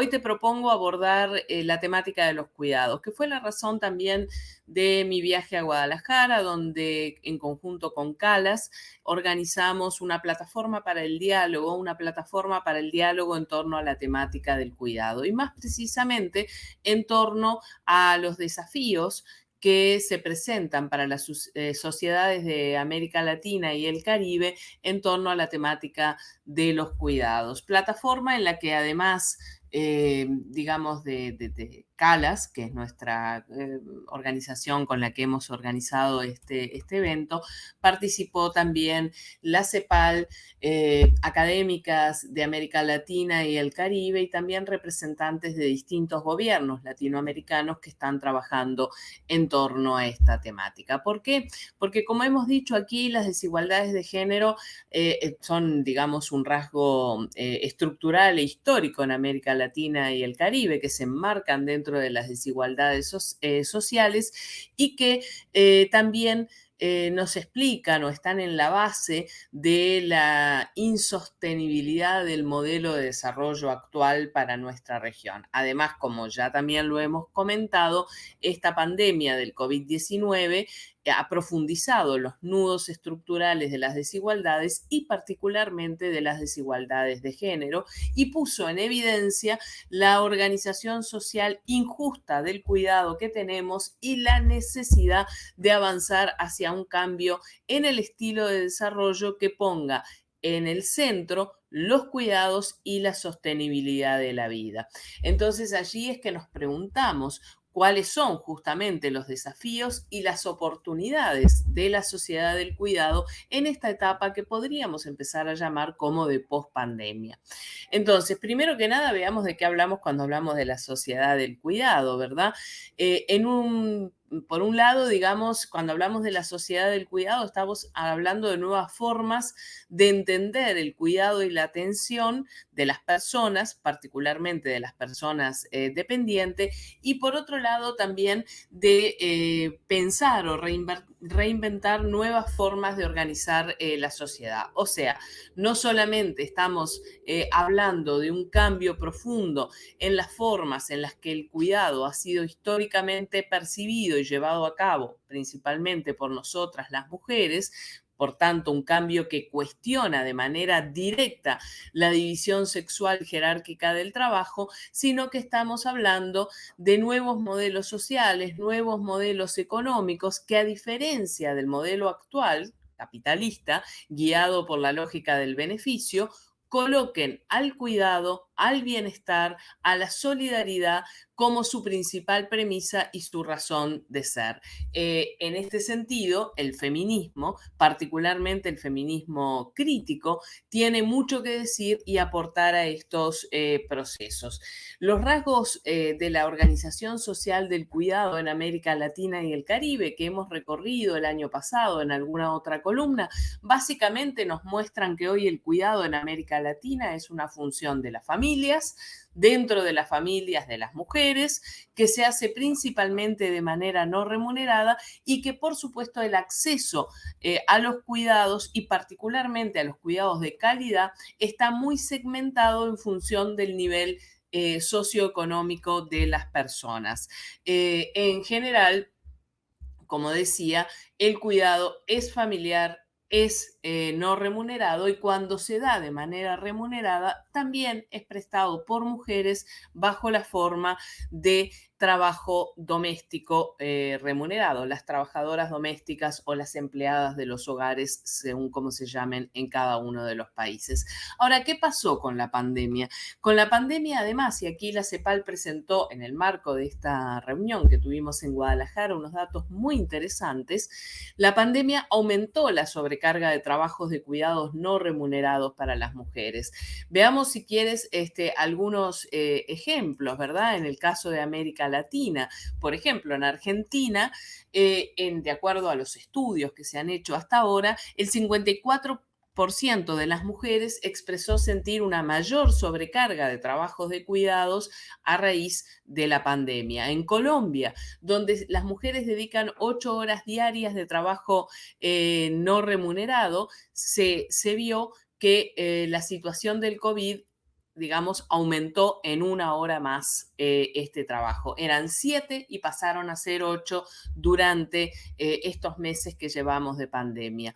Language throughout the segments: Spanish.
Hoy te propongo abordar eh, la temática de los cuidados, que fue la razón también de mi viaje a Guadalajara, donde en conjunto con Calas organizamos una plataforma para el diálogo, una plataforma para el diálogo en torno a la temática del cuidado y más precisamente en torno a los desafíos que se presentan para las eh, sociedades de América Latina y el Caribe en torno a la temática de los cuidados. Plataforma en la que además eh, digamos, de, CALAS, que es nuestra eh, organización con la que hemos organizado este, este evento, participó también la CEPAL, eh, académicas de América Latina y el Caribe y también representantes de distintos gobiernos latinoamericanos que están trabajando en torno a esta temática. ¿Por qué? Porque como hemos dicho aquí, las desigualdades de género son, digamos, un rasgo estructural e histórico en América Latina y el Caribe, que se enmarcan dentro de las desigualdades eh, sociales y que eh, también eh, nos explican o están en la base de la insostenibilidad del modelo de desarrollo actual para nuestra región. Además, como ya también lo hemos comentado, esta pandemia del COVID-19 ha profundizado los nudos estructurales de las desigualdades y particularmente de las desigualdades de género y puso en evidencia la organización social injusta del cuidado que tenemos y la necesidad de avanzar hacia un cambio en el estilo de desarrollo que ponga en el centro los cuidados y la sostenibilidad de la vida. Entonces allí es que nos preguntamos, cuáles son justamente los desafíos y las oportunidades de la sociedad del cuidado en esta etapa que podríamos empezar a llamar como de post-pandemia. Entonces, primero que nada, veamos de qué hablamos cuando hablamos de la sociedad del cuidado, ¿verdad? Eh, en un por un lado, digamos, cuando hablamos de la sociedad del cuidado, estamos hablando de nuevas formas de entender el cuidado y la atención de las personas, particularmente de las personas eh, dependientes, y por otro lado también de eh, pensar o reinventar nuevas formas de organizar eh, la sociedad. O sea, no solamente estamos hablando de un cambio profundo en las formas en las que el cuidado ha sido históricamente percibido y llevado a cabo principalmente por nosotras las mujeres, por tanto, un cambio que cuestiona de manera directa la división sexual jerárquica del trabajo, sino que estamos hablando de nuevos modelos sociales, nuevos modelos económicos que a diferencia del modelo actual, capitalista, guiado por la lógica del beneficio, coloquen al cuidado, al bienestar, a la solidaridad como su principal premisa y su razón de ser. Eh, en este sentido, el feminismo, particularmente el feminismo crítico, tiene mucho que decir y aportar a estos eh, procesos. Los rasgos eh, de la organización social del cuidado en América Latina y el Caribe que hemos recorrido el año pasado en alguna otra columna, básicamente nos muestran que hoy el cuidado en América Latina es una función de las dentro de las familias de las mujeres, que se hace principalmente de manera no remunerada y que por supuesto el acceso eh, a los cuidados y particularmente a los cuidados de calidad está muy segmentado en función del nivel eh, socioeconómico de las personas. Eh, en general, como decía, el cuidado es familiar, es eh, no remunerado y cuando se da de manera remunerada también es prestado por mujeres bajo la forma de trabajo doméstico eh, remunerado, las trabajadoras domésticas o las empleadas de los hogares, según como se llamen en cada uno de los países. Ahora, ¿qué pasó con la pandemia? Con la pandemia, además, y aquí la CEPAL presentó en el marco de esta reunión que tuvimos en Guadalajara unos datos muy interesantes, la pandemia aumentó la sobrecarga de trabajos de cuidados no remunerados para las mujeres. Veamos, si quieres, este, algunos eh, ejemplos, ¿verdad? En el caso de América Latina. Por ejemplo, en Argentina, eh, en, de acuerdo a los estudios que se han hecho hasta ahora, el 54% de las mujeres expresó sentir una mayor sobrecarga de trabajos de cuidados a raíz de la pandemia. En Colombia, donde las mujeres dedican ocho horas diarias de trabajo eh, no remunerado, se, se, vio que eh, la situación del COVID digamos, aumentó en una hora más eh, este trabajo. Eran siete y pasaron a ser ocho durante eh, estos meses que llevamos de pandemia.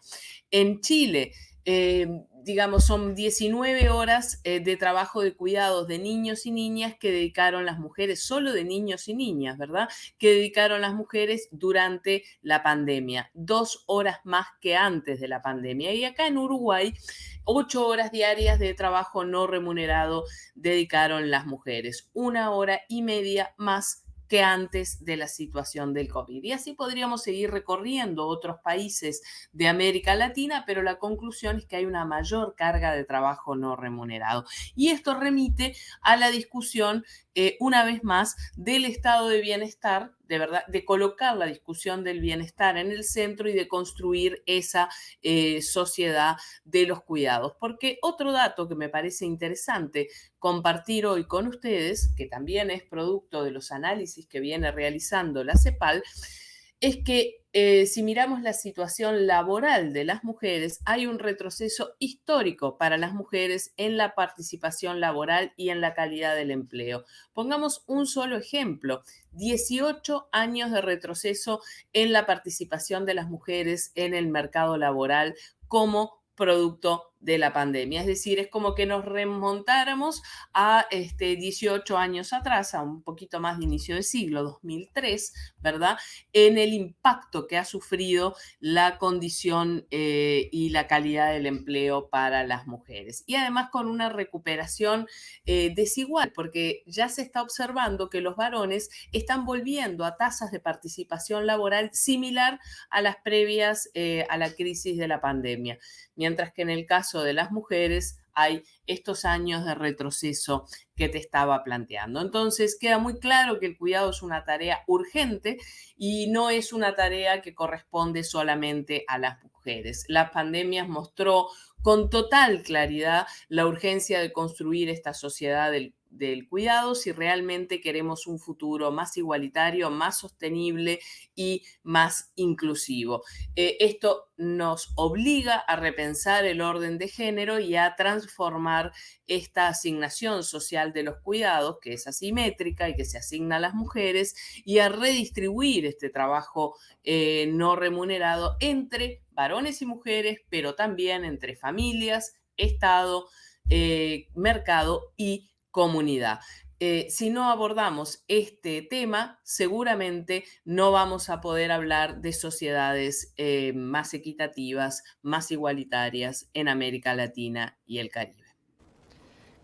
En Chile, eh, digamos, son 19 horas eh, de trabajo de cuidados de niños y niñas que dedicaron las mujeres, solo de niños y niñas, ¿verdad? Que dedicaron las mujeres durante la pandemia, dos horas más que antes de la pandemia. Y acá en Uruguay, ocho horas diarias de trabajo no remunerado dedicaron las mujeres, una hora y media más que antes de la situación del COVID. Y así podríamos seguir recorriendo otros países de América Latina, pero la conclusión es que hay una mayor carga de trabajo no remunerado. Y esto remite a la discusión eh, una vez más, del estado de bienestar, de verdad, de colocar la discusión del bienestar en el centro y de construir esa eh, sociedad de los cuidados. Porque otro dato que me parece interesante compartir hoy con ustedes, que también es producto de los análisis que viene realizando la CEPAL, es que eh, si miramos la situación laboral de las mujeres, hay un retroceso histórico para las mujeres en la participación laboral y en la calidad del empleo. Pongamos un solo ejemplo, 18 años de retroceso en la participación de las mujeres en el mercado laboral como producto de la pandemia. Es decir, es como que nos remontáramos a este, 18 años atrás, a un poquito más de inicio del siglo, 2003, ¿verdad? En el impacto que ha sufrido la condición eh, y la calidad del empleo para las mujeres. Y además con una recuperación eh, desigual, porque ya se está observando que los varones están volviendo a tasas de participación laboral similar a las previas eh, a la crisis de la pandemia, mientras que en el caso de las mujeres hay estos años de retroceso que te estaba planteando. Entonces, queda muy claro que el cuidado es una tarea urgente y no es una tarea que corresponde solamente a las mujeres. La pandemia mostró con total claridad la urgencia de construir esta sociedad del del cuidado si realmente queremos un futuro más igualitario, más sostenible y más inclusivo. Eh, esto nos obliga a repensar el orden de género y a transformar esta asignación social de los cuidados, que es asimétrica y que se asigna a las mujeres, y a redistribuir este trabajo eh, no remunerado entre varones y mujeres, pero también entre familias, Estado, eh, mercado y comunidad. Eh, si no abordamos este tema, seguramente no vamos a poder hablar de sociedades eh, más equitativas, más igualitarias en América Latina y el Caribe.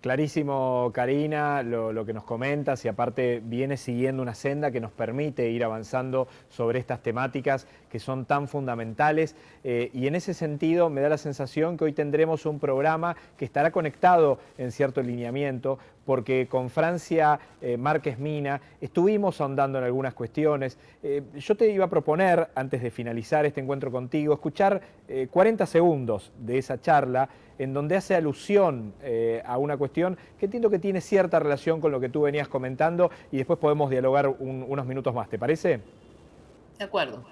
Clarísimo, Karina, lo, que nos comentas y aparte viene siguiendo una senda que nos permite ir avanzando sobre estas temáticas que son tan fundamentales eh, y en ese sentido me da la sensación que hoy tendremos un programa que estará conectado en cierto lineamiento porque con Francia eh, Márquez Mina estuvimos ahondando en algunas cuestiones. Eh, yo te iba a proponer, antes de finalizar este encuentro contigo, escuchar 40 segundos de esa charla en donde hace alusión a una cuestión que entiendo que tiene cierta relación con lo que tú venías comentando y después podemos dialogar unos minutos más, ¿te parece? De acuerdo.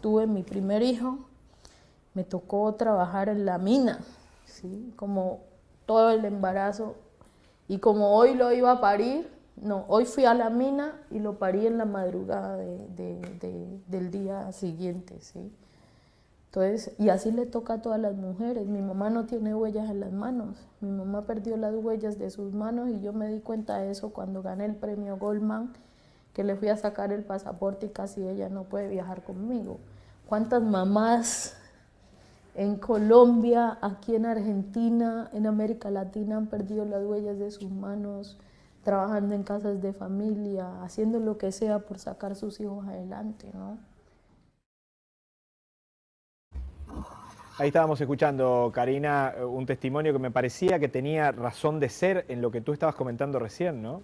Tuve mi primer hijo, me tocó trabajar en la mina, ¿sí? como todo el embarazo. Y como hoy lo iba a parir, no, hoy fui a la mina y lo parí en la madrugada del día siguiente. ¿sí? Entonces, y así le toca a todas las mujeres. Mi mamá no tiene huellas en las manos. Mi mamá perdió las huellas de sus manos y yo me di cuenta de eso cuando gané el premio Goldman que le fui a sacar el pasaporte y casi ella no puede viajar conmigo. ¿Cuántas mamás en Colombia, aquí en Argentina, en América Latina han perdido las huellas de sus manos, trabajando en casas de familia, haciendo lo que sea por sacar sus hijos adelante, ¿no? Ahí estábamos escuchando, Karina, un testimonio que me parecía que tenía razón de ser en lo que tú estabas comentando recién, ¿no?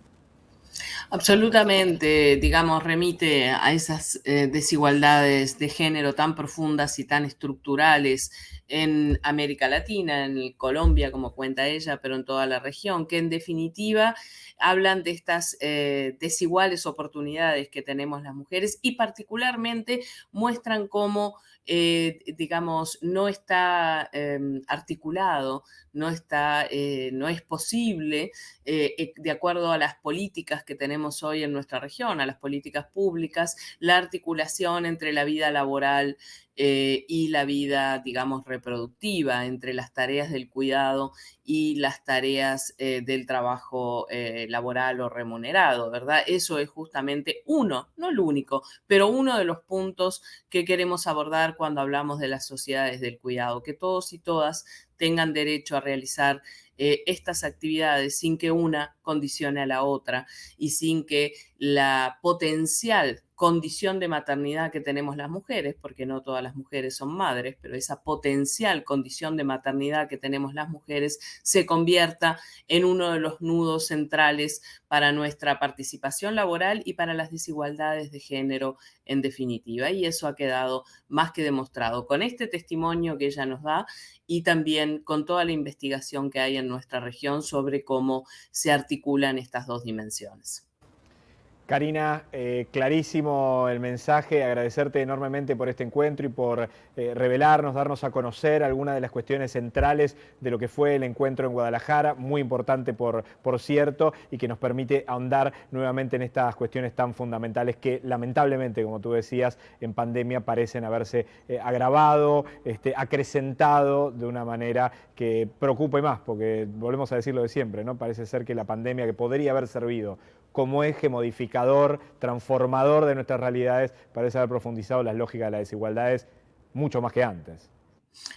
Absolutamente, digamos, remite a esas eh, desigualdades de género tan profundas y tan estructurales en América Latina, en Colombia, como cuenta ella, pero en toda la región, que en definitiva hablan de estas eh, desiguales oportunidades que tenemos las mujeres y particularmente muestran cómo eh, digamos, no está em, articulado, no, está, eh, no es posible, eh, de acuerdo a las políticas que tenemos hoy en nuestra región, a las políticas públicas, la articulación entre la vida laboral y la vida, digamos, reproductiva, entre las tareas del cuidado y las tareas del trabajo laboral o remunerado, ¿verdad? Eso es justamente uno, no el único, pero uno de los puntos que queremos abordar cuando hablamos de las sociedades del cuidado, que todos y todas tengan derecho a realizar eh, estas actividades sin que una condicione a la otra y sin que la potencial condición de maternidad que tenemos las mujeres, porque no todas las mujeres son madres, pero esa potencial condición de maternidad que tenemos las mujeres se convierta en uno de los nudos centrales para nuestra participación laboral y para las desigualdades de género en definitiva. Y eso ha quedado más que demostrado con este testimonio que ella nos da y también con toda la investigación que hay en nuestra región sobre cómo se articulan estas dos dimensiones. Karina, eh, clarísimo el mensaje, agradecerte enormemente por este encuentro y por eh, revelarnos, darnos a conocer algunas de las cuestiones centrales de lo que fue el encuentro en Guadalajara, muy importante por, por cierto, y que nos permite ahondar nuevamente en estas cuestiones tan fundamentales que lamentablemente, como tú decías, en pandemia parecen haberse eh, agravado, este, acrecentado de una manera que preocupe más, porque volvemos a decirlo de siempre, ¿no? Parece ser que la pandemia que podría haber servido como eje modificador, transformador de nuestras realidades, parece haber profundizado las lógicas de las desigualdades mucho más que antes.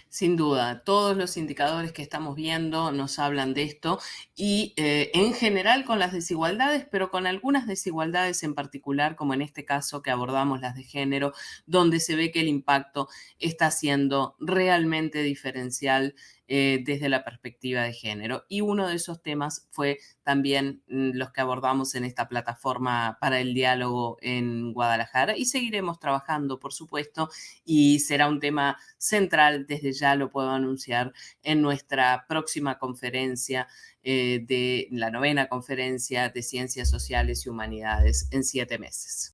Sin duda, todos los indicadores que estamos viendo nos hablan de esto y eh, en general con las desigualdades, pero con algunas desigualdades en particular, como en este caso que abordamos las de género, donde se ve que el impacto está siendo realmente diferencial eh, desde la perspectiva de género. Y uno de esos temas fue también mm, los que abordamos en esta plataforma para el diálogo en Guadalajara y seguiremos trabajando, por supuesto, y será un tema central, desde ya lo puedo anunciar, en nuestra próxima conferencia eh, de la novena conferencia de Ciencias Sociales y Humanidades en siete meses.